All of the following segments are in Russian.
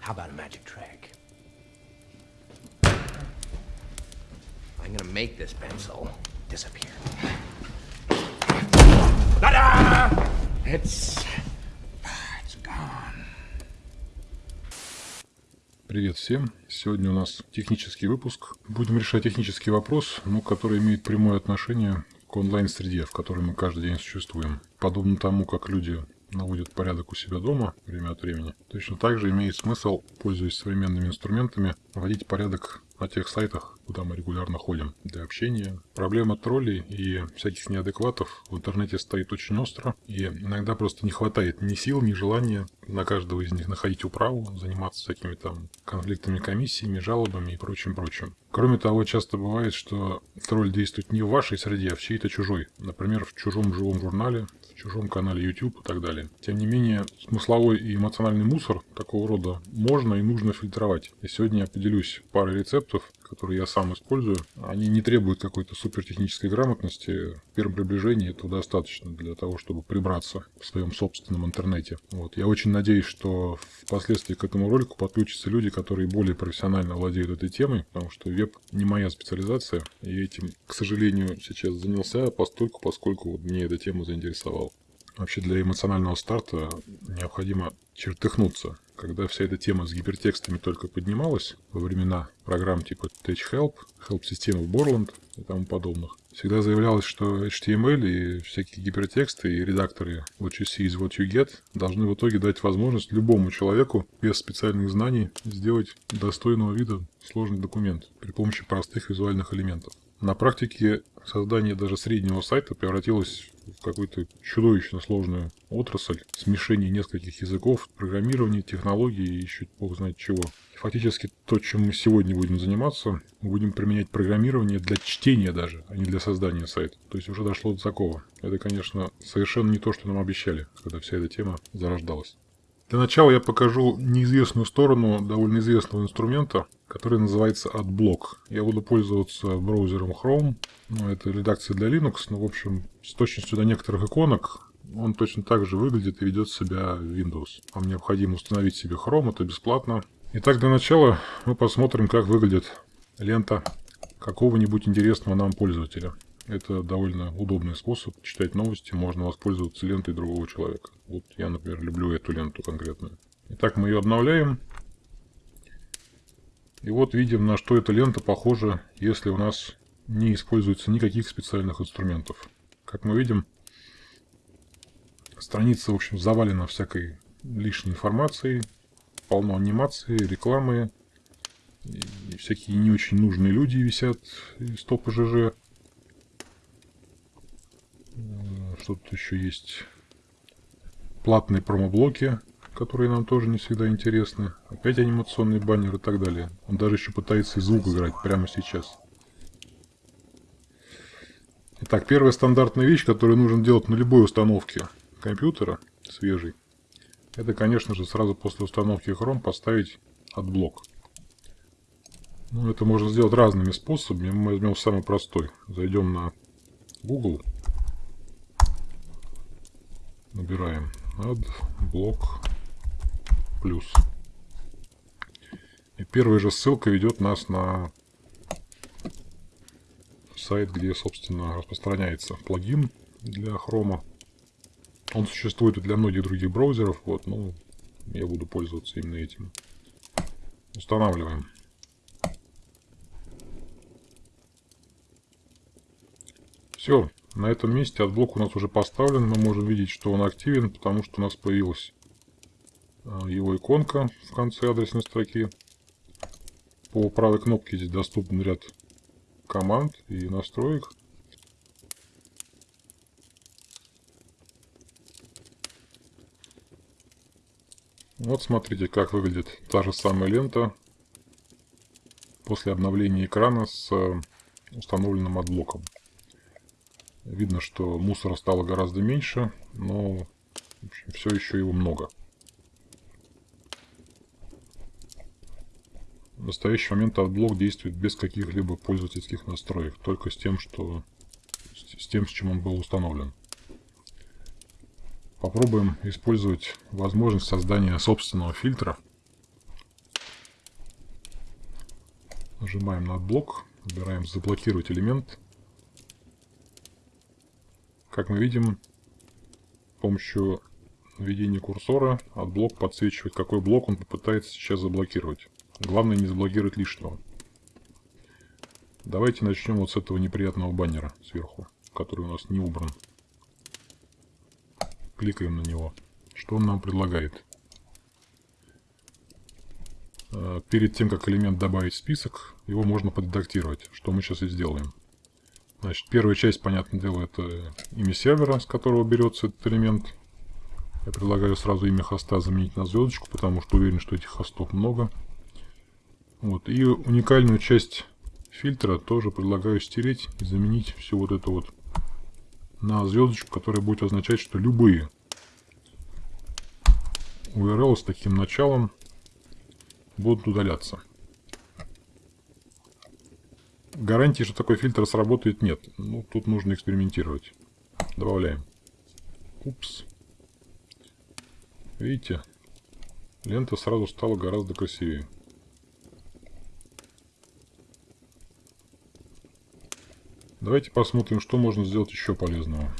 How about a magic trick? I'm gonna make this pencil disappear. Ta-da! It's... it's gone. Привет всем! Сегодня у нас технический выпуск. Будем решать технический вопрос, но который имеет прямое отношение к онлайн-среде, в которой мы каждый день существуем. Подобно тому, как люди наводят порядок у себя дома время от времени, точно так же имеет смысл, пользуясь современными инструментами, вводить порядок на тех сайтах, куда мы регулярно ходим для общения. Проблема троллей и всяких неадекватов в интернете стоит очень остро, и иногда просто не хватает ни сил, ни желания на каждого из них находить управу, заниматься всякими там конфликтами комиссиями, жалобами и прочим-прочим. Кроме того, часто бывает, что тролль действует не в вашей среде, а в чьей-то чужой. Например, в чужом живом журнале, чужом канале YouTube и так далее. Тем не менее, смысловой и эмоциональный мусор такого рода можно и нужно фильтровать. И сегодня я поделюсь парой рецептов, которые я сам использую, они не требуют какой-то супертехнической грамотности. В первом приближении этого достаточно для того, чтобы прибраться в своем собственном интернете. Вот. Я очень надеюсь, что впоследствии к этому ролику подключатся люди, которые более профессионально владеют этой темой, потому что веб не моя специализация, и этим, к сожалению, сейчас занялся постольку, поскольку вот мне эта тема заинтересовала. Вообще для эмоционального старта необходимо чертыхнуться когда вся эта тема с гипертекстами только поднималась во времена программ типа TouchHelp, Help-системы Borland и тому подобных, всегда заявлялось, что HTML и всякие гипертексты и редакторы What you see is what you get должны в итоге дать возможность любому человеку без специальных знаний сделать достойного вида сложный документ при помощи простых визуальных элементов. На практике создание даже среднего сайта превратилось какую-то чудовищно сложную отрасль, смешение нескольких языков, программирование, технологии и еще бог знает чего. Фактически то, чем мы сегодня будем заниматься, мы будем применять программирование для чтения даже, а не для создания сайта. То есть уже дошло до такого. Это, конечно, совершенно не то, что нам обещали, когда вся эта тема зарождалась. Для начала я покажу неизвестную сторону довольно известного инструмента, который называется AdBlock. Я буду пользоваться браузером Chrome. Ну, это редакция для Linux, но, в общем, с точностью до некоторых иконок он точно так же выглядит и ведет себя в Windows. Вам необходимо установить себе Chrome, это бесплатно. Итак, для начала мы посмотрим, как выглядит лента какого-нибудь интересного нам пользователя. Это довольно удобный способ читать новости, можно воспользоваться лентой другого человека. Вот я, например, люблю эту ленту конкретную. Итак, мы ее обновляем. И вот видим, на что эта лента похожа, если у нас не используется никаких специальных инструментов. Как мы видим, страница, в общем, завалена всякой лишней информацией, полно анимации, рекламы, и всякие не очень нужные люди висят из топа ЖЖ. Что тут еще есть? Платные промоблоки, которые нам тоже не всегда интересны. Опять анимационный баннер и так далее. Он даже еще пытается и звук играть прямо сейчас. Итак, первая стандартная вещь, которую нужно делать на любой установке компьютера свежий, это, конечно же, сразу после установки Chrome поставить Adblock. Ну, это можно сделать разными способами. Мы возьмем самый простой. Зайдем на Google Набираем adblock плюс. И первая же ссылка ведет нас на сайт, где, собственно, распространяется плагин для хрома. Он существует и для многих других браузеров, вот, но я буду пользоваться именно этим. Устанавливаем. Все, на этом месте Adblock у нас уже поставлен. Мы можем видеть, что он активен, потому что у нас появилась а, его иконка в конце адресной строки. По правой кнопке здесь доступен ряд команд и настроек. Вот смотрите, как выглядит та же самая лента после обновления экрана с установленным Adblock ом. Видно, что мусора стало гораздо меньше, но общем, все еще его много. В настоящий момент Adblock действует без каких-либо пользовательских настроек, только с тем, что с тем, с чем он был установлен. Попробуем использовать возможность создания собственного фильтра Нажимаем на блок, выбираем заблокировать элемент. Как мы видим, с помощью наведения курсора от блок подсвечивает, какой блок он попытается сейчас заблокировать. Главное не заблокировать лишнего. Давайте начнем вот с этого неприятного баннера сверху, который у нас не убран. Кликаем на него. Что он нам предлагает? Э, перед тем, как элемент добавить в список, его можно подредактировать, что мы сейчас и сделаем. Значит, первая часть, понятное дело, это имя сервера, с которого берется этот элемент. Я предлагаю сразу имя хоста заменить на звездочку, потому что уверен, что этих хостов много. Вот. И уникальную часть фильтра тоже предлагаю стереть и заменить всю вот это вот на звездочку, которая будет означать, что любые URL с таким началом будут удаляться. Гарантии, что такой фильтр сработает, нет. Ну, тут нужно экспериментировать. Добавляем. Упс. Видите? Лента сразу стала гораздо красивее. Давайте посмотрим, что можно сделать еще полезного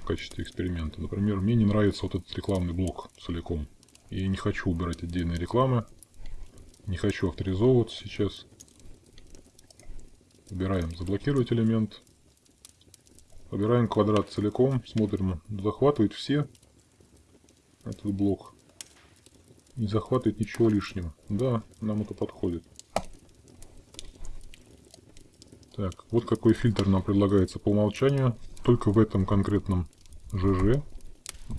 в качестве эксперимента. Например, мне не нравится вот этот рекламный блок целиком. Я не хочу убирать отдельные рекламы. Не хочу авторизовываться сейчас. Выбираем заблокировать элемент. Выбираем квадрат целиком. Смотрим, захватывает все этот блок. Не захватывает ничего лишнего. Да, нам это подходит. Так, вот какой фильтр нам предлагается по умолчанию. Только в этом конкретном ЖЖ.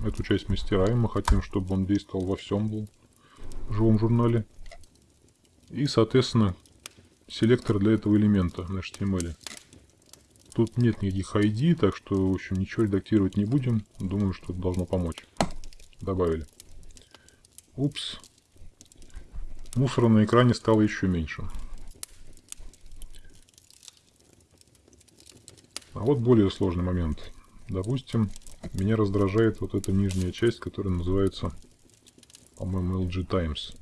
Эту часть мы стираем. Мы хотим, чтобы он действовал во всем был живом журнале. И, соответственно, селектор для этого элемента на HTML. Тут нет никаких ID, так что, в общем, ничего редактировать не будем. Думаю, что это должно помочь. Добавили. Упс. Мусора на экране стало еще меньше. А вот более сложный момент. Допустим, меня раздражает вот эта нижняя часть, которая называется, по-моему, LG Times.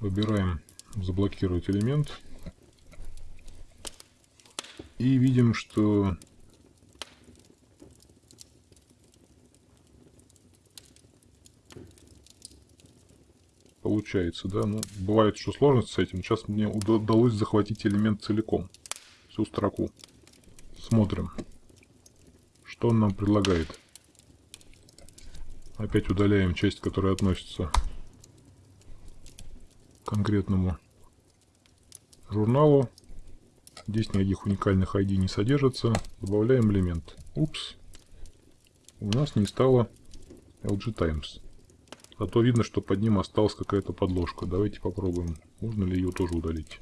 Выбираем заблокировать элемент. И видим, что получается, да. Ну, бывает, что сложность с этим. Сейчас мне удалось захватить элемент целиком. Всю строку. Смотрим. Что он нам предлагает. Опять удаляем часть, которая относится конкретному журналу. Здесь никаких уникальных ID не содержится. Добавляем элемент. Упс. У нас не стало LG Times. Зато видно, что под ним осталась какая-то подложка. Давайте попробуем. Можно ли ее тоже удалить?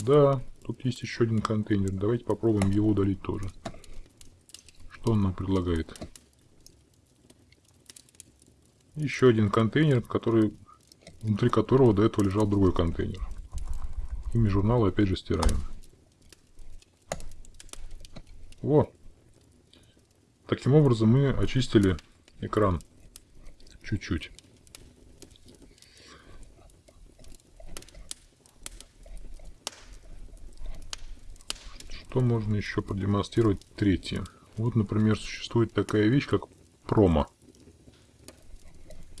Да, тут есть еще один контейнер. Давайте попробуем его удалить тоже. Что он нам предлагает? Еще один контейнер, который внутри которого до этого лежал другой контейнер. Имя журнала опять же стираем. Во! Таким образом мы очистили экран чуть-чуть. Что можно еще продемонстрировать третье? Вот, например, существует такая вещь, как промо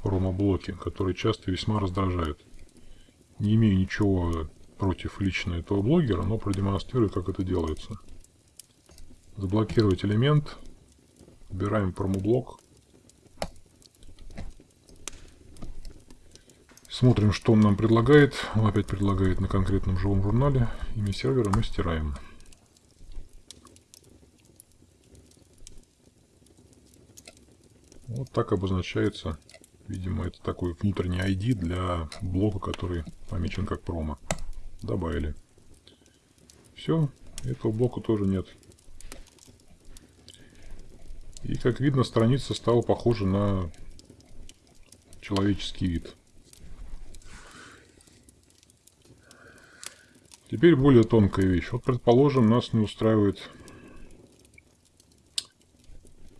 промо-блоки, которые часто весьма раздражают. Не имею ничего против лично этого блогера, но продемонстрирую, как это делается. Заблокировать элемент. Выбираем промо-блок. Смотрим, что он нам предлагает. Он опять предлагает на конкретном живом журнале. Имя сервера мы стираем. Вот так обозначается Видимо, это такой внутренний ID для блока, который помечен как промо. Добавили. Все, этого блока тоже нет. И как видно, страница стала похожа на человеческий вид. Теперь более тонкая вещь. Вот, предположим, нас не устраивает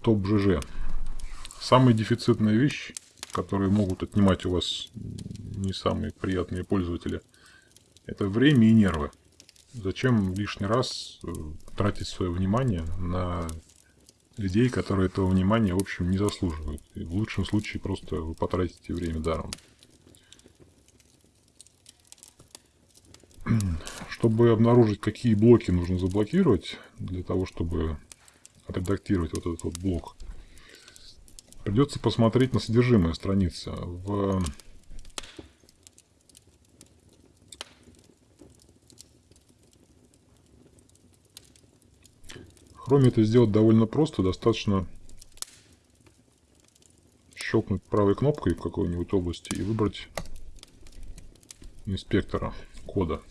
топ ЖЖ. Самая дефицитная вещь которые могут отнимать у вас не самые приятные пользователи. Это время и нервы. Зачем лишний раз э, тратить свое внимание на людей, которые этого внимания, в общем, не заслуживают. И в лучшем случае просто вы потратите время даром. Чтобы обнаружить, какие блоки нужно заблокировать, для того, чтобы отредактировать вот этот вот блок, придется посмотреть на содержимое страницы. В Chrome это сделать довольно просто, достаточно щелкнуть правой кнопкой в какой-нибудь области и выбрать инспектора кода.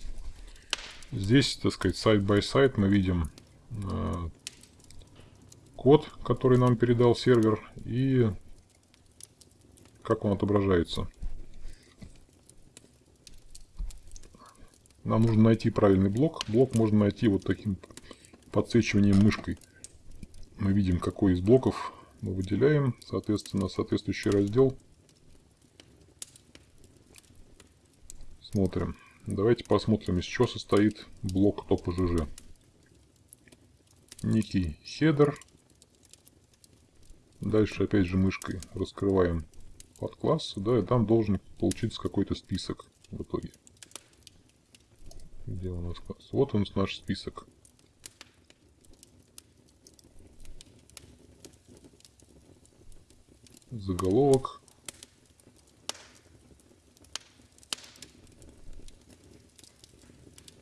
Здесь, так сказать, сайт-by-сайт мы видим э, код, который нам передал сервер, и как он отображается. Нам нужно найти правильный блок. Блок можно найти вот таким подсвечиванием мышкой. Мы видим, какой из блоков мы выделяем, соответственно, соответствующий раздел. Смотрим. Давайте посмотрим, из чего состоит блок топ-ЖЖ. Некий хедер. Дальше опять же мышкой раскрываем под класс, да, и там должен получиться какой-то список в итоге. Где у нас класс? Вот он наш список. Заголовок.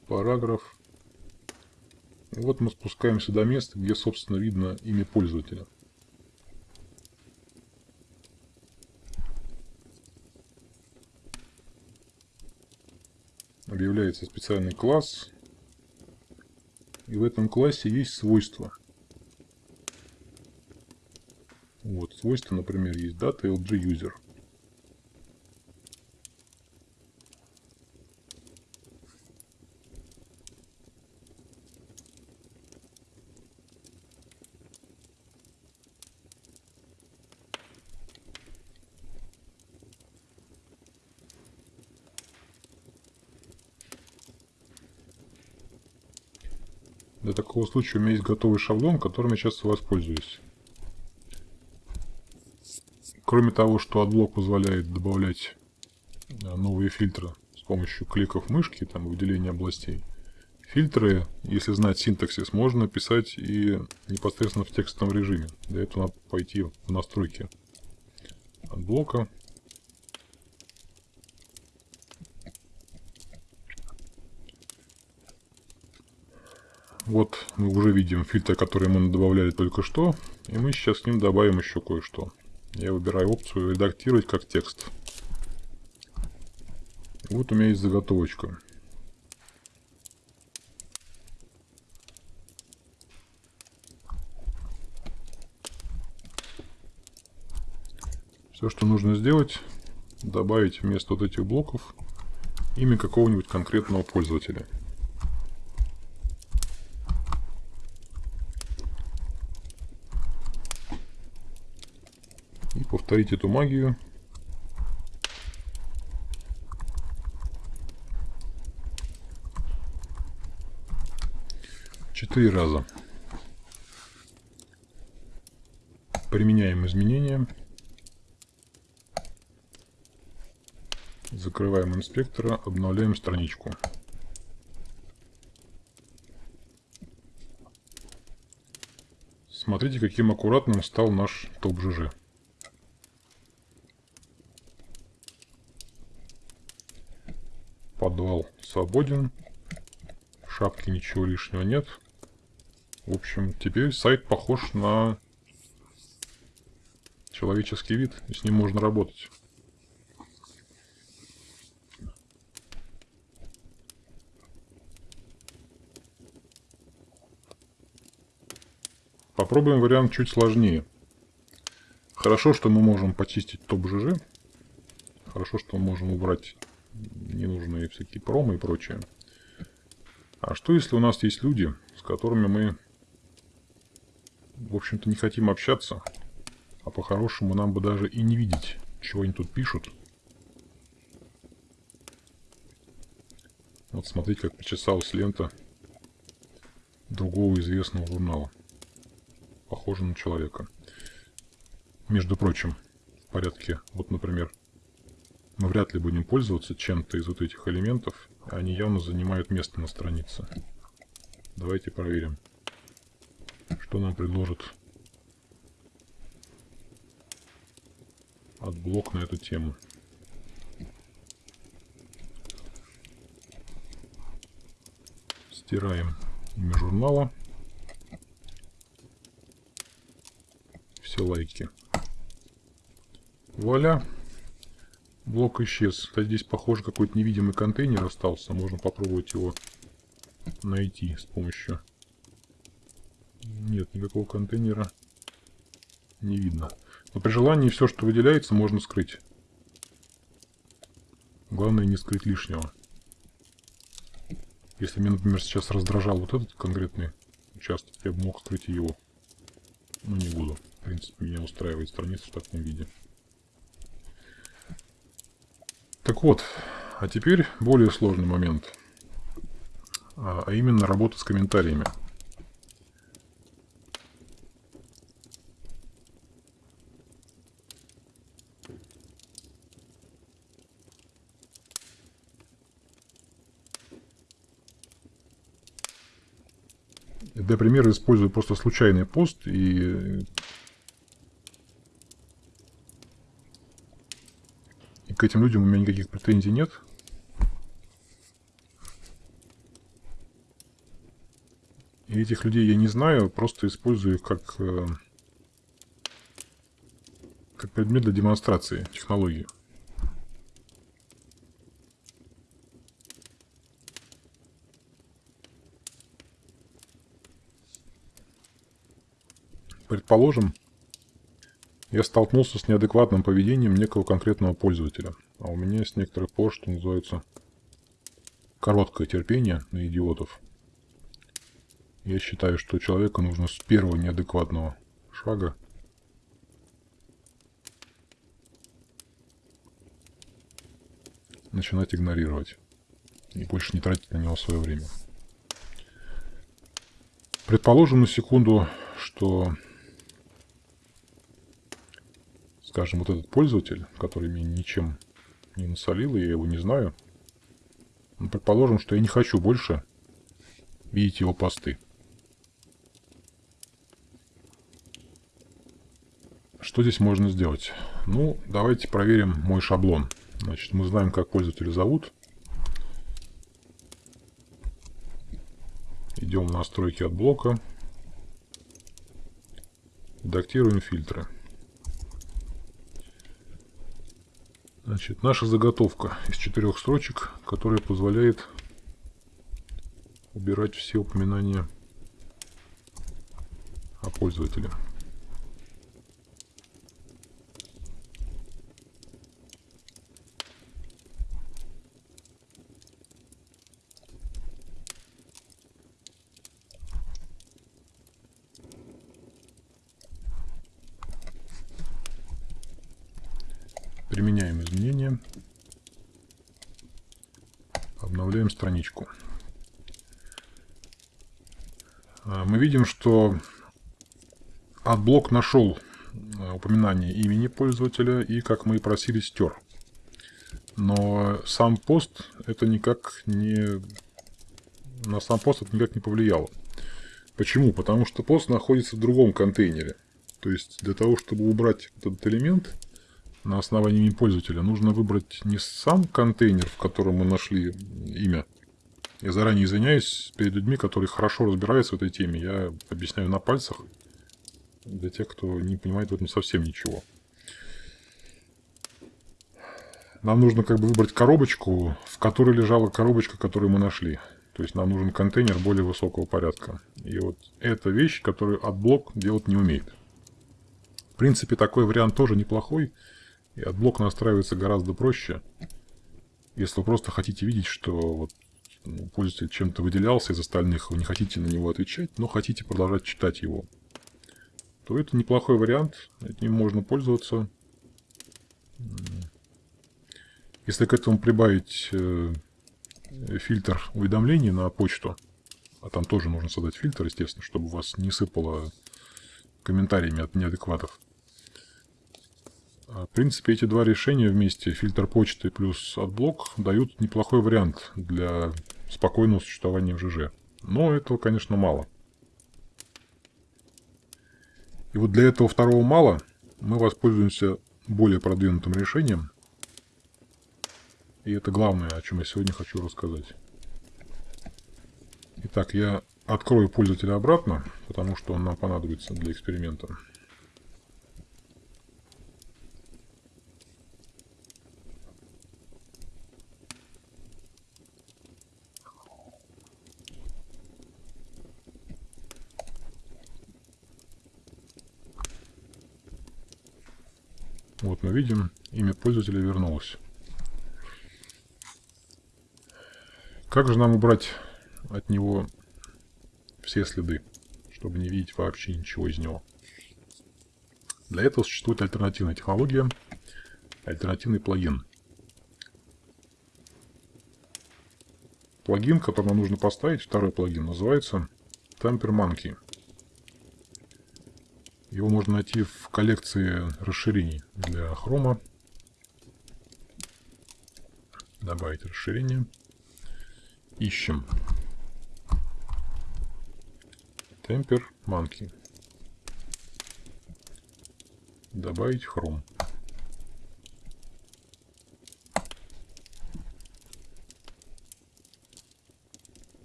параграф. И вот мы спускаемся до места, где, собственно, видно имя пользователя. Объявляется специальный класс. И в этом классе есть свойства. Вот, свойства, например, есть data user. Для такого случая у меня есть готовый шаблон, которым я сейчас воспользуюсь. Кроме того, что Adblock позволяет добавлять э, новые фильтры с помощью кликов мышки, там, выделения областей, фильтры, если знать синтаксис, можно писать и непосредственно в текстовом режиме. Для этого надо пойти в настройки Adblock а Вот мы уже видим фильтр, который мы добавляли только что. И мы сейчас к ним добавим еще кое-что. Я выбираю опцию «Редактировать как текст». Вот у меня есть заготовочка. Все, что нужно сделать, добавить вместо вот этих блоков имя какого-нибудь конкретного пользователя. Повторить эту магию. Четыре раза. Применяем изменения. Закрываем инспектора, обновляем страничку. Смотрите, каким аккуратным стал наш топ ЖЖ. Свободен. В шапке ничего лишнего нет. В общем, теперь сайт похож на человеческий вид, и с ним можно работать. Попробуем вариант чуть сложнее. Хорошо, что мы можем почистить топ-ЖЖ. Хорошо, что мы можем убрать ненужные всякие промы и прочее. А что если у нас есть люди, с которыми мы, в общем-то, не хотим общаться, а по-хорошему нам бы даже и не видеть, чего они тут пишут. Вот смотрите, как причесалась лента другого известного журнала. Похоже на человека. Между прочим, в порядке, вот, например, мы вряд ли будем пользоваться чем-то из вот этих элементов. Они явно занимают место на странице. Давайте проверим, что нам предложит AdBlock на эту тему. Стираем имя журнала. Все лайки. Вуаля. Блок исчез. Кстати, здесь, похоже, какой-то невидимый контейнер остался. Можно попробовать его найти с помощью... Нет, никакого контейнера не видно. Но при желании все, что выделяется, можно скрыть. Главное не скрыть лишнего. Если меня, например, сейчас раздражал вот этот конкретный участок, я бы мог скрыть его. Но не буду. В принципе, меня устраивает страница в таком виде. Так вот, а теперь более сложный момент. А, а именно работа с комментариями. Для примера использую просто случайный пост и к этим людям у меня никаких претензий нет. И этих людей я не знаю, просто использую их как, э, как предмет для демонстрации технологии. Предположим, я столкнулся с неадекватным поведением некого конкретного пользователя. А у меня есть некоторые пор, что называется, короткое терпение на идиотов. Я считаю, что человеку нужно с первого неадекватного шага начинать игнорировать и больше не тратить на него свое время. Предположим на секунду, что скажем, вот этот пользователь, который мне ничем не насолил, я его не знаю, ну, предположим, что я не хочу больше видеть его посты. Что здесь можно сделать? Ну, давайте проверим мой шаблон. Значит, мы знаем, как пользователя зовут. Идем в настройки от блока. Редактируем фильтры. Значит, наша заготовка из четырех строчек, которая позволяет убирать все упоминания о пользователе. Применяем изменения. Обновляем страничку. А, мы видим, что AdBlock нашел а, упоминание имени пользователя и, как мы и просили, стер. Но сам пост это никак не... На сам пост это никак не повлияло. Почему? Потому что пост находится в другом контейнере. То есть для того, чтобы убрать этот элемент, на основании имени пользователя. Нужно выбрать не сам контейнер, в котором мы нашли имя. Я заранее извиняюсь перед людьми, которые хорошо разбираются в этой теме. Я объясняю на пальцах для тех, кто не понимает в этом совсем ничего. Нам нужно как бы выбрать коробочку, в которой лежала коробочка, которую мы нашли. То есть нам нужен контейнер более высокого порядка. И вот эта вещь, которую AdBlock делать не умеет. В принципе, такой вариант тоже неплохой. И AdBlock настраивается гораздо проще. Если вы просто хотите видеть, что вот пользователь чем-то выделялся из остальных, вы не хотите на него отвечать, но хотите продолжать читать его, то это неплохой вариант, этим можно пользоваться. Если к этому прибавить э, фильтр уведомлений на почту. А там тоже нужно создать фильтр, естественно, чтобы вас не сыпало комментариями от неадекватов. А, в принципе, эти два решения вместе, фильтр почты плюс AdBlock, дают неплохой вариант для спокойного существования в ЖЖ. Но этого, конечно, мало. И вот для этого второго мало мы воспользуемся более продвинутым решением. И это главное, о чем я сегодня хочу рассказать. Итак, я открою пользователя обратно, потому что он нам понадобится для эксперимента. Вот мы видим, имя пользователя вернулось. Как же нам убрать от него все следы, чтобы не видеть вообще ничего из него? Для этого существует альтернативная технология, альтернативный плагин. Плагин, который нам нужно поставить, второй плагин, называется Tamper Monkey. Его можно найти в коллекции расширений для хрома. Добавить расширение. Ищем. Temper Monkey. Добавить хром.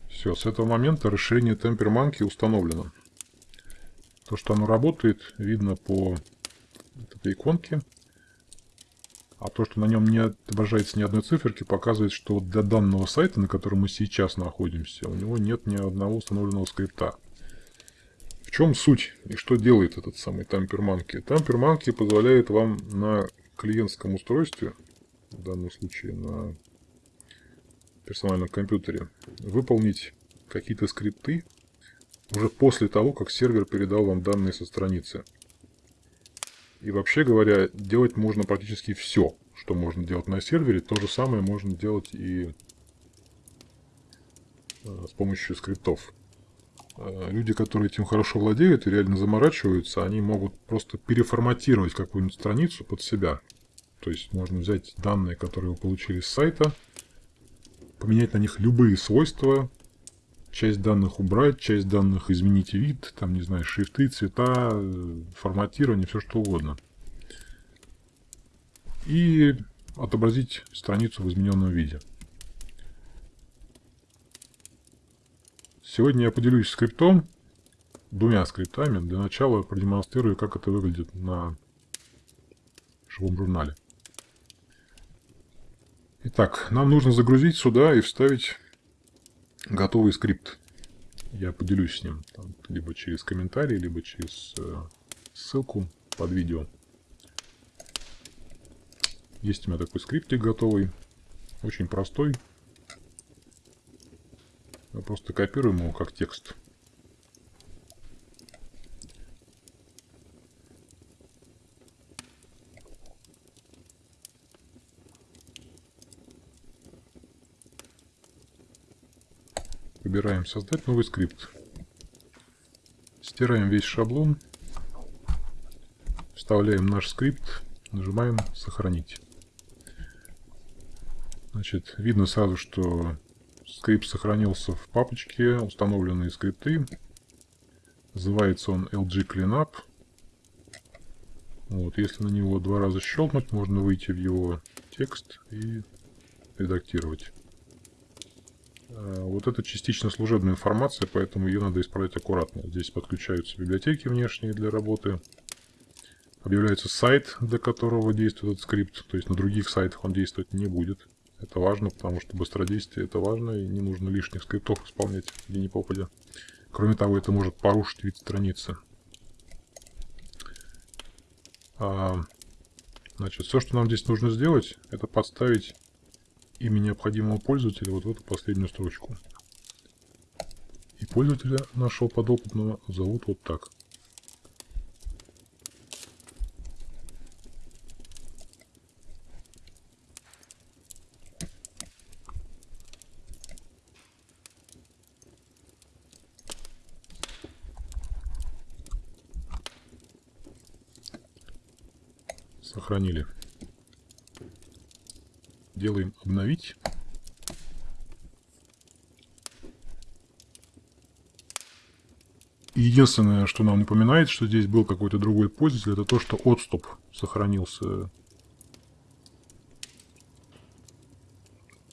Все, с этого момента расширение Temper Monkey установлено. То, что оно работает, видно по этой иконке. А то, что на нем не отображается ни одной циферки, показывает, что для данного сайта, на котором мы сейчас находимся, у него нет ни одного установленного скрипта. В чем суть и что делает этот самый тамперманки? Тамперманки позволяет вам на клиентском устройстве, в данном случае на персональном компьютере, выполнить какие-то скрипты, уже после того, как сервер передал вам данные со страницы. И вообще говоря, делать можно практически все, что можно делать на сервере. То же самое можно делать и э, с помощью скриптов. Э, люди, которые этим хорошо владеют и реально заморачиваются, они могут просто переформатировать какую-нибудь страницу под себя. То есть можно взять данные, которые вы получили с сайта, поменять на них любые свойства, часть данных убрать, часть данных изменить вид, там, не знаю, шрифты, цвета, форматирование, все что угодно. И отобразить страницу в измененном виде. Сегодня я поделюсь скриптом, двумя скриптами. Для начала продемонстрирую, как это выглядит на живом журнале. Итак, нам нужно загрузить сюда и вставить готовый скрипт. Я поделюсь с ним там, либо через комментарий, либо через э, ссылку под видео. Есть у меня такой скриптик готовый, очень простой. Мы просто копируем его как текст. Выбираем «Создать новый скрипт». Стираем весь шаблон. Вставляем наш скрипт. Нажимаем «Сохранить». Значит, видно сразу, что скрипт сохранился в папочке «Установленные скрипты». Называется он LG Cleanup. Вот, если на него два раза щелкнуть, можно выйти в его текст и редактировать. Э, вот это частично служебная информация, поэтому ее надо исправлять аккуратно. Здесь подключаются библиотеки внешние для работы. Объявляется сайт, для которого действует этот скрипт. То есть на других сайтах он действовать не будет. Это важно, потому что быстродействие это важно, и не нужно лишних скриптов исполнять где ни попадя. Кроме того, это может порушить вид страницы. А, значит, все, что нам здесь нужно сделать, это подставить имя необходимого пользователя вот в эту последнюю строчку. И пользователя нашего подопытного зовут вот так. Сохранили. Делаем обновить. Единственное, что нам напоминает, что здесь был какой-то другой пользователь, это то, что отступ сохранился.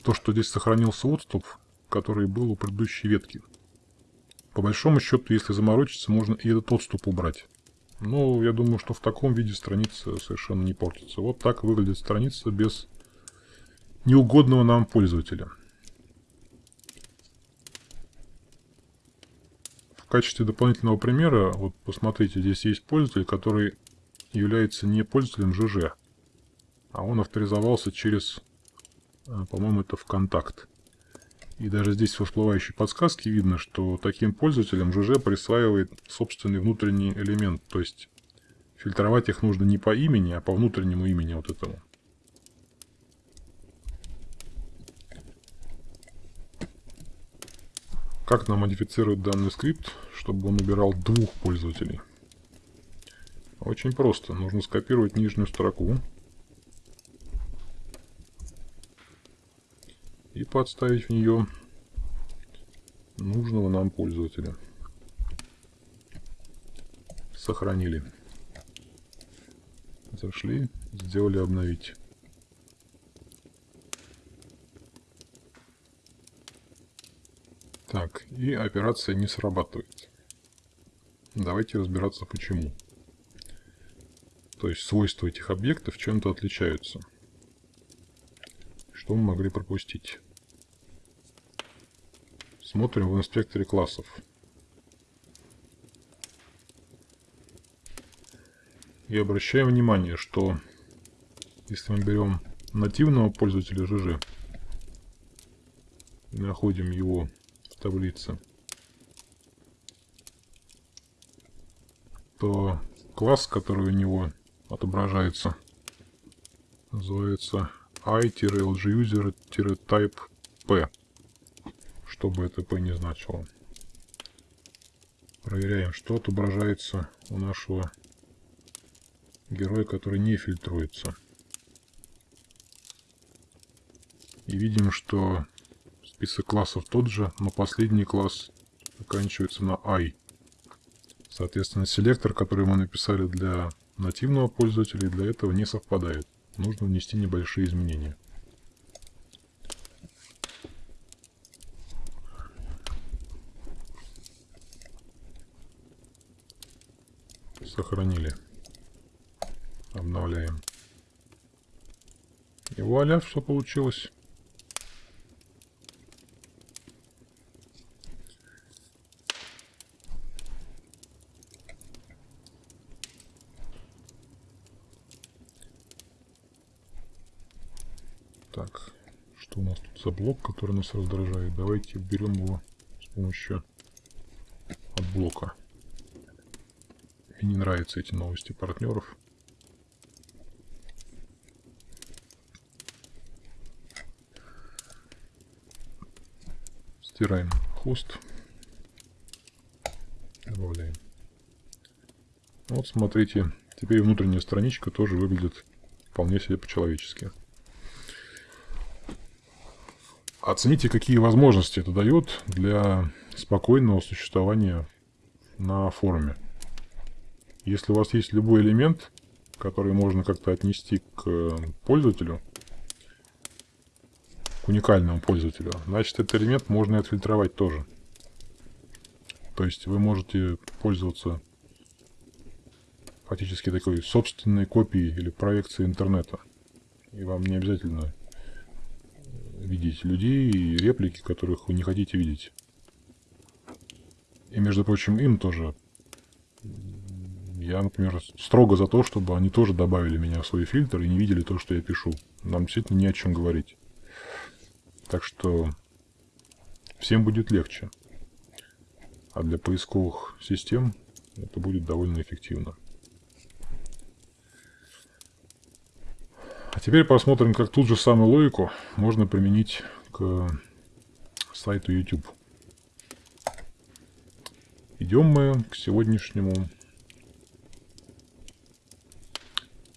То, что здесь сохранился отступ, который был у предыдущей ветки. По большому счету, если заморочиться, можно и этот отступ убрать. Но я думаю, что в таком виде страница совершенно не портится. Вот так выглядит страница без неугодного нам пользователя. качестве дополнительного примера, вот посмотрите, здесь есть пользователь, который является не пользователем ЖЖ, а он авторизовался через, э, по-моему, это ВКонтакт. И даже здесь в всплывающей подсказке видно, что таким пользователям ЖЖ присваивает собственный внутренний элемент. То есть фильтровать их нужно не по имени, а по внутреннему имени вот этому. Как нам модифицировать данный скрипт, чтобы он убирал двух пользователей? Очень просто. Нужно скопировать нижнюю строку. И подставить в нее нужного нам пользователя. Сохранили. Зашли, сделали обновить. Так, и операция не срабатывает. Давайте разбираться почему. То есть свойства этих объектов чем-то отличаются. Что мы могли пропустить? Смотрим в инспекторе классов. И обращаем внимание, что если мы берем нативного пользователя ЖЖ находим его таблице, то класс, который у него отображается, называется i-lguser-type p, что бы это p не значило. Проверяем, что отображается у нашего героя, который не фильтруется. И видим, что Список классов тот же, но последний класс оканчивается на i. Соответственно, селектор, который мы написали для нативного пользователя, для этого не совпадает. Нужно внести небольшие изменения. Сохранили. Обновляем. И вуаля, все получилось. Так, что у нас тут за блок, который нас раздражает? Давайте берем его с помощью от блока. Мне не нравятся эти новости партнеров. Стираем хост. Добавляем. Вот смотрите, теперь внутренняя страничка тоже выглядит вполне себе по-человечески. Оцените, какие возможности это дает для спокойного существования на форуме. Если у вас есть любой элемент, который можно как-то отнести к пользователю, к уникальному пользователю, значит этот элемент можно и отфильтровать тоже. То есть вы можете пользоваться фактически такой собственной копией или проекцией интернета. И вам не обязательно видеть людей и реплики, которых вы не хотите видеть. И, между прочим, им тоже. Я, например, строго за то, чтобы они тоже добавили меня в свой фильтр и не видели то, что я пишу. Нам действительно не о чем говорить. Так что всем будет легче. А для поисковых систем это будет довольно эффективно. А теперь посмотрим, как тут же самую логику можно применить к сайту YouTube. Идем мы к сегодняшнему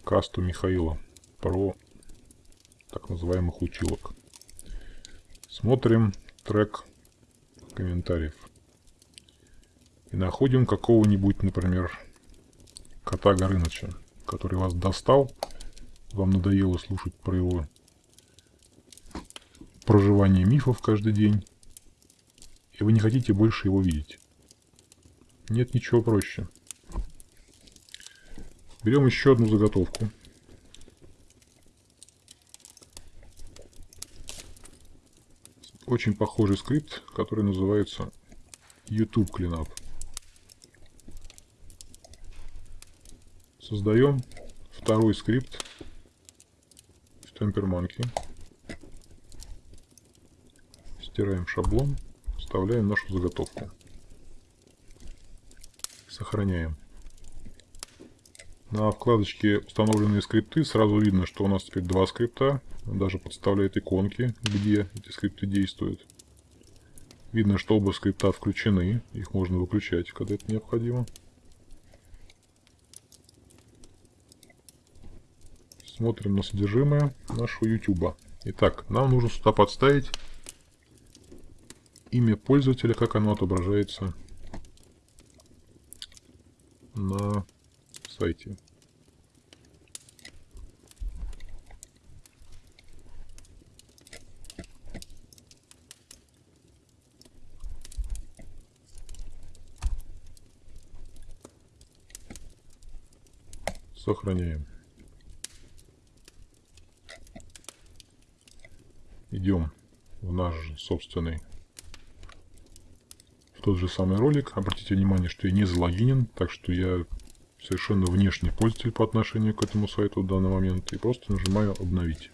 касту Михаила про так называемых училок. Смотрим трек комментариев. И находим какого-нибудь, например, кота Горыныча, который вас достал, вам надоело слушать про его проживание мифов каждый день, и вы не хотите больше его видеть. Нет ничего проще. Берем еще одну заготовку. Очень похожий скрипт, который называется YouTube Cleanup. Создаем второй скрипт TemperMonkey. Стираем шаблон, вставляем нашу заготовку. Сохраняем. На вкладочке установленные скрипты сразу видно, что у нас теперь два скрипта. Он даже подставляет иконки, где эти скрипты действуют. Видно, что оба скрипта включены. Их можно выключать, когда это необходимо. Смотрим на содержимое нашего YouTube. Итак, нам нужно сюда подставить имя пользователя, как оно отображается на сайте. Сохраняем. Идем в наш собственный в тот же самый ролик. Обратите внимание, что я не залогинен, так что я совершенно внешний пользователь по отношению к этому сайту в данный момент. И просто нажимаю «Обновить».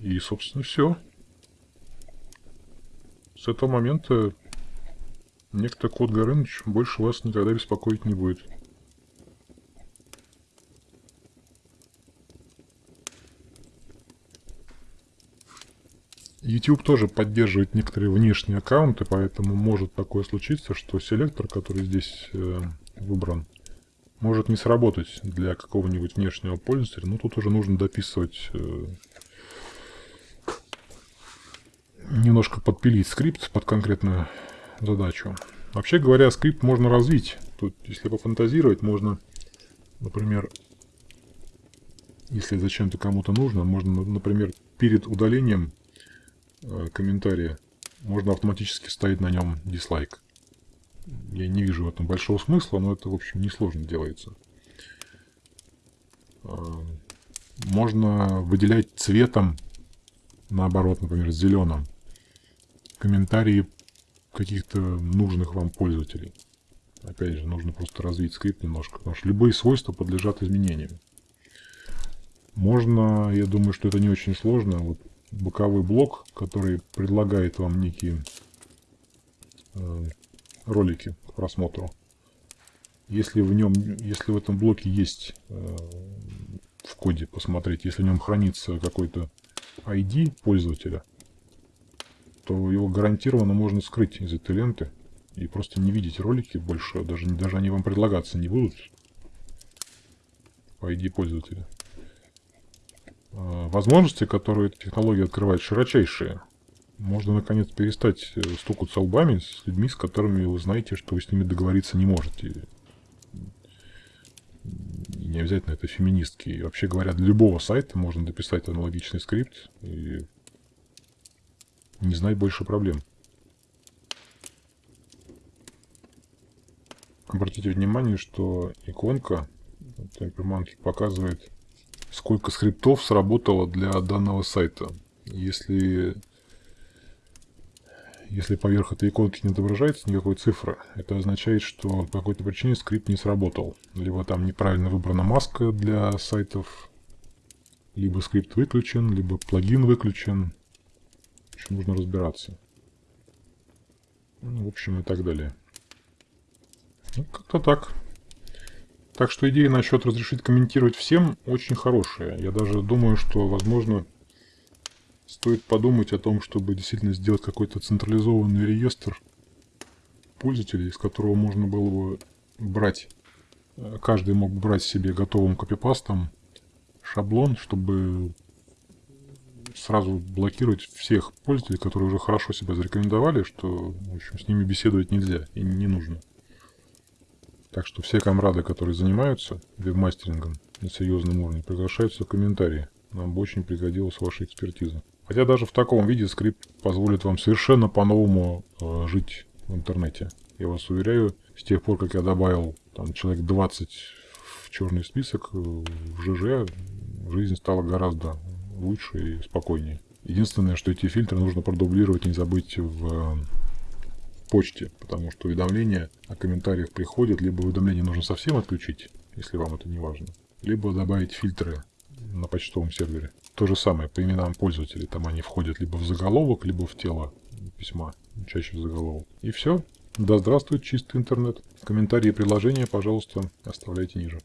И, собственно, все. С этого момента некто Кот Горыныч больше вас никогда беспокоить не будет. YouTube тоже поддерживает некоторые внешние аккаунты, поэтому может такое случиться, что селектор, который здесь э, выбран, может не сработать для какого-нибудь внешнего пользователя. Но тут уже нужно дописывать, э, немножко подпилить скрипт под конкретную задачу. Вообще говоря, скрипт можно развить. Тут, если пофантазировать, можно, например, если зачем-то кому-то нужно, можно, например, перед удалением Э, комментария, можно автоматически ставить на нем дизлайк. Я не вижу в этом большого смысла, но это, в общем, несложно делается. Э, можно выделять цветом, наоборот, например, зеленым, комментарии каких-то нужных вам пользователей. Опять же, нужно просто развить скрипт немножко, потому что любые свойства подлежат изменениям. Можно, я думаю, что это не очень сложно, вот боковой блок, который предлагает вам некие э, ролики к просмотру. Если в нем, если в этом блоке есть э, в коде посмотреть, если в нем хранится какой-то ID пользователя, то его гарантированно можно скрыть из этой ленты и просто не видеть ролики больше, даже, даже они вам предлагаться не будут по ID пользователя. Э, возможности, которые эта технология открывает, широчайшие. Можно, наконец, перестать э, стукаться лбами с людьми, с которыми вы знаете, что вы с ними договориться не можете. И не обязательно это феминистки. И вообще говоря, для любого сайта можно дописать аналогичный скрипт и не знать больше проблем. Обратите внимание, что иконка Tempermonkey показывает сколько скриптов сработало для данного сайта. Если, если поверх этой иконки не отображается никакой цифры, это означает, что по какой-то причине скрипт не сработал. Либо там неправильно выбрана маска для сайтов, либо скрипт выключен, либо плагин выключен. Нужно разбираться. Ну, в общем, и так далее. Ну, как-то так. Так что идея насчет разрешить комментировать всем очень хорошая. Я даже думаю, что, возможно, Стоит подумать о том, чтобы действительно сделать какой-то централизованный реестр пользователей, из которого можно было бы брать, э, каждый мог брать себе готовым копипастом шаблон, чтобы сразу блокировать всех пользователей, которые уже хорошо себя зарекомендовали, что, в общем, с ними беседовать нельзя и не нужно. Так что все комрады, которые занимаются веб-мастерингом на серьезном уровне, приглашаются в комментарии. Нам бы очень пригодилась ваша экспертиза. Хотя даже в таком виде скрипт позволит вам совершенно по-новому э, жить в интернете. Я вас уверяю, с тех пор, как я добавил там, человек 20 в черный список, э, в ЖЖ жизнь стала гораздо лучше и спокойнее. Единственное, что эти фильтры нужно продублировать, не забыть в э, почте, потому что уведомления о комментариях приходят, либо уведомления нужно совсем отключить, если вам это не важно, либо добавить фильтры на почтовом сервере. То же самое по именам пользователей. Там они входят либо в заголовок, либо в тело письма. Чаще в заголовок. И все. Да здравствует чистый интернет. Комментарии и предложения, пожалуйста, оставляйте ниже.